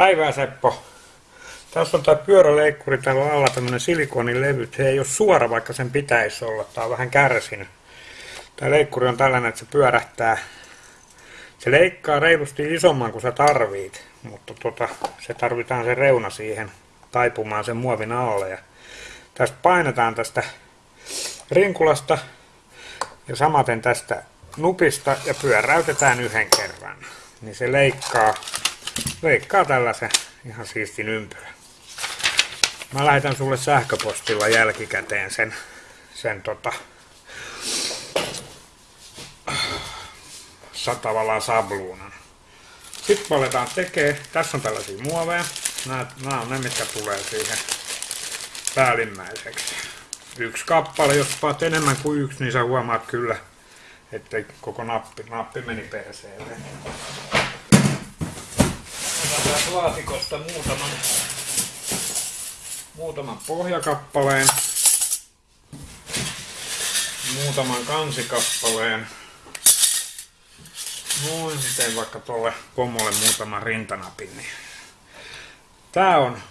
Päivää Seppo. Tässä on tämä pyöräleikkuri täällä alla tämmönen silikonilevy. Se ei ole suora vaikka sen pitäisi olla. Tää on vähän kärsinyt. Tämä leikkuri on tällainen, että se pyörähtää. Se leikkaa reilusti isomman kuin sä tarvit, mutta tota, se tarvitaan se reuna siihen taipumaan sen muovin alle. Ja tästä painetaan tästä rinkulasta ja samaten tästä nupista ja pyöräytetään yhden kerran. Niin se leikkaa leikkaa tällaisen ihan siistin ympyrän. Mä lähetän sulle sähköpostilla jälkikäteen sen, sen tota, tavallaan sabluunan. Sitten aletaan tekee. Tässä on tällaisia muoveja. Nämä, nämä on ne, mitkä tulee siihen päällimmäiseksi. Yksi kappale, jos paat enemmän kuin yksi, niin sä huomaat kyllä, että koko nappi, nappi meni perseelle täältä laatikosta muutaman, muutaman pohjakappaleen, muutaman kansikappaleen. Noin, teen vaikka tuolle pomolle muutaman rintanapin. Niin. Tää on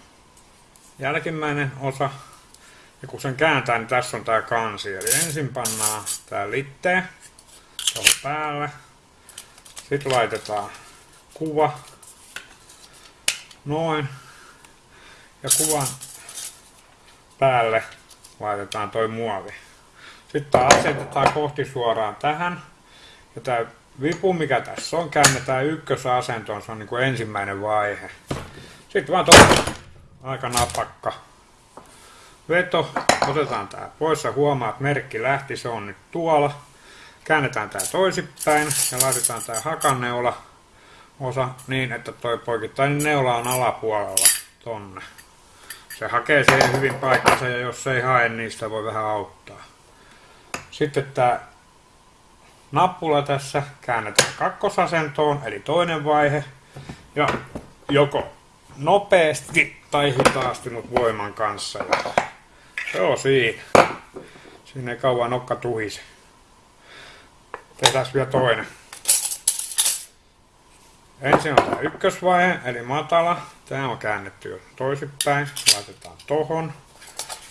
jälkimmäinen osa. Ja kun sen kääntää, niin tässä on tää kansi. Eli ensin pannaan tää litteä tuohon päälle. Sitten laitetaan kuva Noin. Ja kuvan päälle laitetaan toi muovi. Sitten taas asetetaan kohti suoraan tähän. Ja tämä vipu, mikä tässä on, käännetään ykkösasentoon. Se on niin kuin ensimmäinen vaihe. Sitten vaan tuossa aika napakka veto. Otetaan tää pois ja huomaa, että merkki lähti. Se on nyt tuolla. Käännetään tää toisinpäin ja laitetaan tää hakanneula osa niin, että toi poikittainen neula on alapuolella tonne. Se hakee siihen hyvin paikkansa ja jos se ei hae, niin sitä voi vähän auttaa. Sitten tämä nappula tässä käännetään kakkosasentoon, eli toinen vaihe. Ja joko nopeasti tai hitaasti, mutta voiman kanssa. Ja se on siinä. Siinä ei kauan nokka tuhisi. Tehdään vielä toinen. Ensin on tämä ykkösvaihe, eli matala. Tämä on käännetty jo toisinpäin. Laitetaan tohon.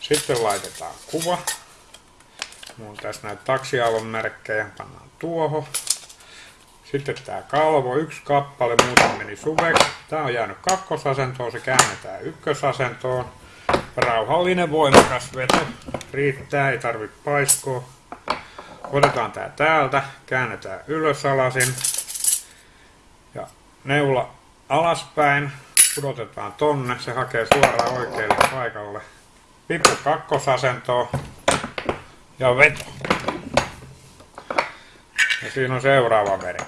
Sitten laitetaan kuva. On tässä näitä taksialon merkkejä. Pannaan tuohon. Sitten tämä kalvo, yksi kappale, muuten meni suveksi. Tämä on jäänyt kakkosasentoon, se käännetään ykkösasentoon. Rauhallinen voimakas veto. Riittää, ei tarvitse paiskoa. Otetaan tää täältä, käännetään ylös alasin neula alaspäin, pudotetaan tonne, se hakee suoraan oikealle paikalle. Vipu kakkosasentoon ja veto. Ja siinä on seuraava merkki.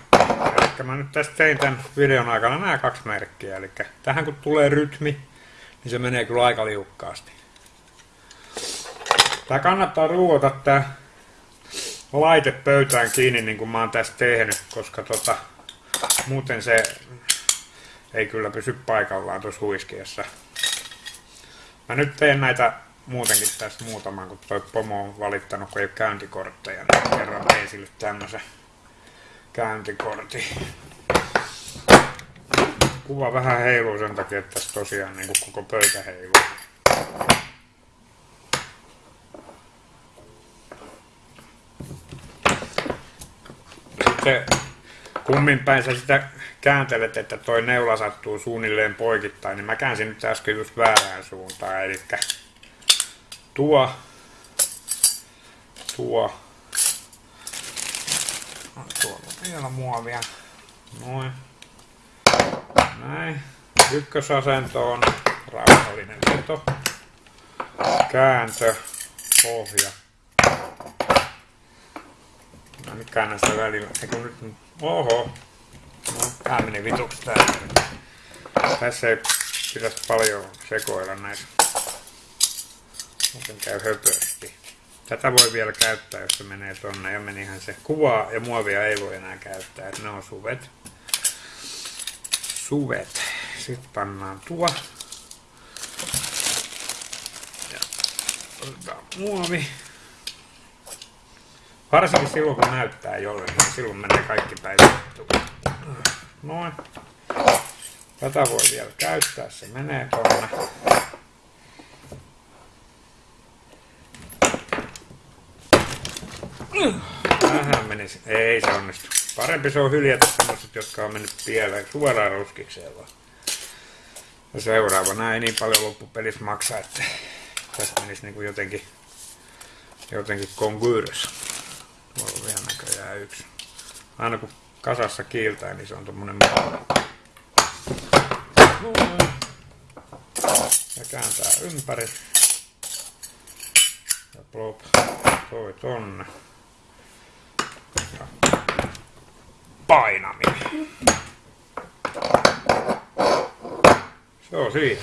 Eli mä nyt tästä tein tämän videon aikana nämä kaksi merkkiä. Eli tähän kun tulee rytmi, niin se menee kyllä aika liukkaasti. Tää kannattaa ruuata tää laite pöytään kiinni niin kuin mä oon tässä tehnyt, koska tota, muuten se ei kyllä pysy paikallaan tuossa huiskeessa. Mä nyt teen näitä muutenkin tästä muutaman, kun toi pomo on valittanut, kun ei ole käyntikortteja, niin kerran tein sille tämmösen käyntikortin. Kuva vähän heiluu sen takia, että tässä tosiaan niin koko pöytä heiluu. Sitten kummin päin sä sitä kääntelet, että toi neula sattuu suunnilleen poikittain, niin mä käänsin nyt äsken just väärään suuntaan, eli tuo, tuo, tuolla on vielä muovia, noin, näin, ykkösasentoon, rauhallinen veto, kääntö, pohja, Mä nyt käännän sitä välillä, eikö nyt, oho, No, tää meni vituksi tää. Tässä ei pitäisi paljon sekoilla näitä. Muuten käy höpösti. Tätä voi vielä käyttää, jos se menee tonne. Ja menihän se kuvaa ja muovia ei voi enää käyttää. Että ne on suvet. Suvet. Sitten pannaan tuo. Ja otetaan muovi. Varsinkin silloin kun näyttää jolle, niin silloin menee kaikki päivät. Noin. Tätä voi vielä käyttää, se menee tonne. Tähän menisi. Ei se onnistu. Parempi se on hyljätä semmoset, jotka on mennyt pieleen suoraan ruskikseen vaan. Ja seuraavana ei niin paljon loppupelissä maksa, että tästä menisi niinku jotenkin, jotenkin konkyyressä. Tuolla on vielä näköjään yksi. Aina kun kasassa kiiltää, niin se on tommonen Ja kääntää ympäri. Ja plop, toi tonne. Ja painaminen. Se on siinä.